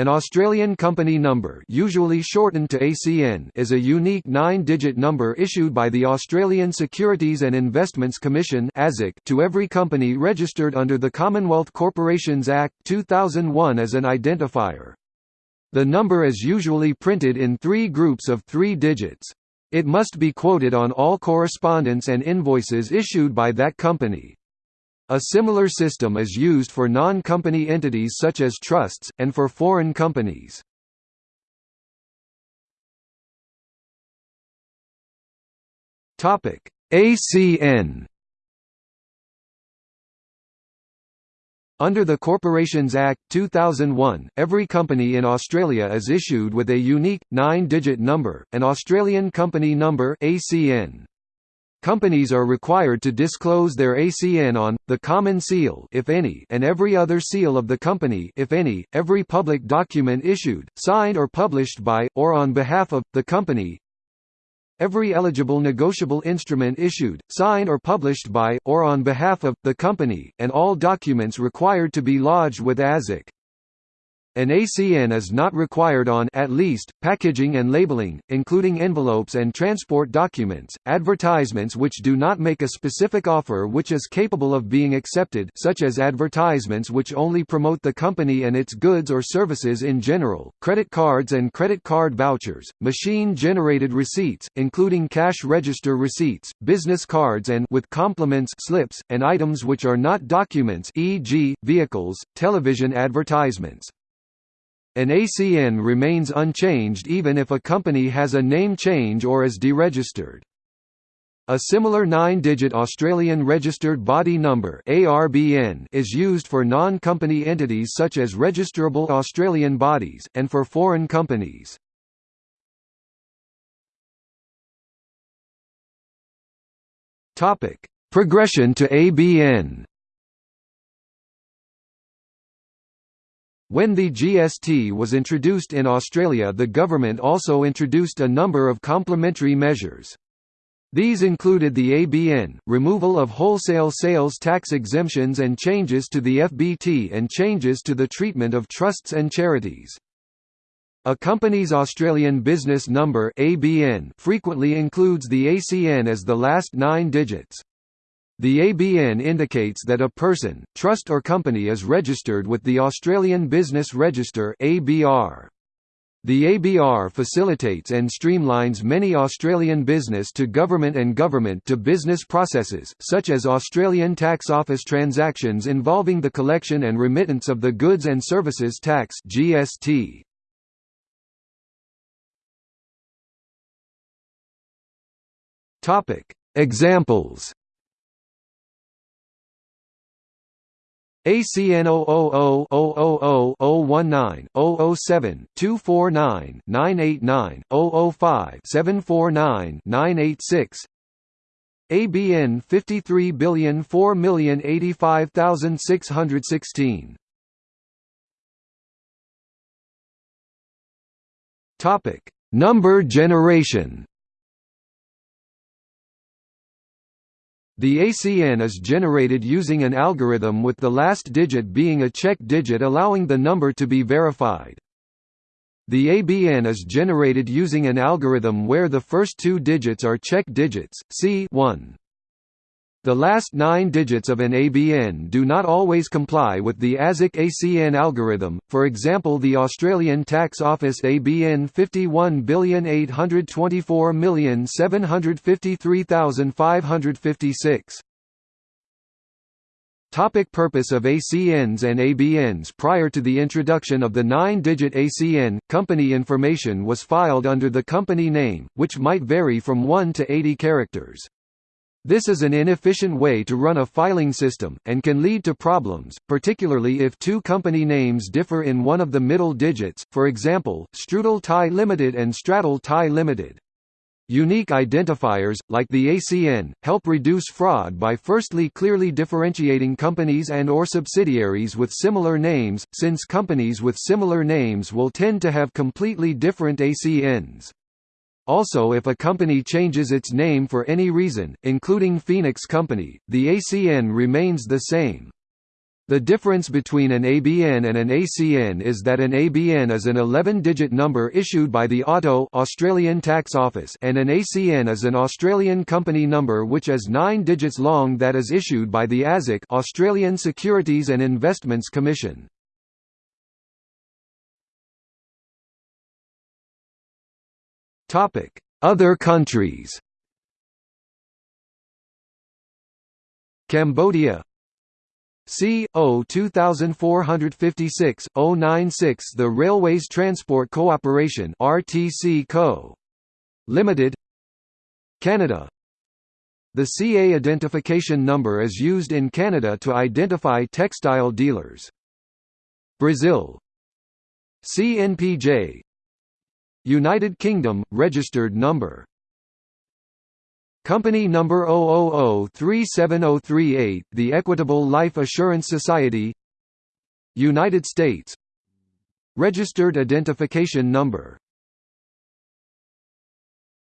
An Australian company number usually shortened to ACN is a unique nine-digit number issued by the Australian Securities and Investments Commission to every company registered under the Commonwealth Corporations Act 2001 as an identifier. The number is usually printed in three groups of three digits. It must be quoted on all correspondence and invoices issued by that company. A similar system is used for non-company entities such as trusts, and for foreign companies. ACN Under the Corporations Act, 2001, every company in Australia is issued with a unique, nine-digit number, an Australian Company Number ACN. Companies are required to disclose their ACN on, the common seal if any, and every other seal of the company if any, every public document issued, signed or published by, or on behalf of, the company every eligible negotiable instrument issued, signed or published by, or on behalf of, the company, and all documents required to be lodged with ASIC. An ACN is not required on at least, packaging and labeling, including envelopes and transport documents, advertisements which do not make a specific offer which is capable of being accepted such as advertisements which only promote the company and its goods or services in general, credit cards and credit card vouchers, machine-generated receipts, including cash register receipts, business cards and with compliments slips, and items which are not documents e.g., vehicles, television advertisements. An ACN remains unchanged even if a company has a name change or is deregistered. A similar nine-digit Australian Registered Body Number is used for non-company entities such as registrable Australian bodies, and for foreign companies. Progression to ABN. When the GST was introduced in Australia the government also introduced a number of complementary measures. These included the ABN, removal of wholesale sales tax exemptions and changes to the FBT and changes to the treatment of trusts and charities. A company's Australian business number ABN frequently includes the ACN as the last nine digits. The ABN indicates that a person, trust or company is registered with the Australian Business Register ABR. The ABR facilitates and streamlines many Australian business to government and government to business processes, such as Australian Tax Office transactions involving the collection and remittance of the Goods and Services Tax (GST). Topic: Examples ACN 000-000-019-007-249-989-005-749-986 ABN 5304085616 Topic Number generation The ACN is generated using an algorithm with the last digit being a check digit allowing the number to be verified. The ABN is generated using an algorithm where the first two digits are check digits, c 1. The last nine digits of an ABN do not always comply with the ASIC ACN algorithm, for example the Australian Tax Office ABN 51,824,753,556. Topic purpose of ACNs and ABNs Prior to the introduction of the nine-digit ACN, company information was filed under the company name, which might vary from 1 to 80 characters. This is an inefficient way to run a filing system, and can lead to problems, particularly if two company names differ in one of the middle digits, for example, Strudel Thai Limited and Straddle Thai Limited. Unique identifiers, like the ACN, help reduce fraud by firstly clearly differentiating companies and or subsidiaries with similar names, since companies with similar names will tend to have completely different ACNs. Also if a company changes its name for any reason, including Phoenix Company, the ACN remains the same. The difference between an ABN and an ACN is that an ABN is an 11-digit number issued by the ATO Australian Tax Office and an ACN is an Australian company number which is 9 digits long that is issued by the ASIC Australian Securities and Investments Commission. Other countries Cambodia C. O. 2456 096 The Railways Transport Cooperation RTC Co. Limited Canada The CA identification number is used in Canada to identify textile dealers. Brazil CNPJ United Kingdom registered number. Company number 000370338, the Equitable Life Assurance Society. United States. Registered Identification Number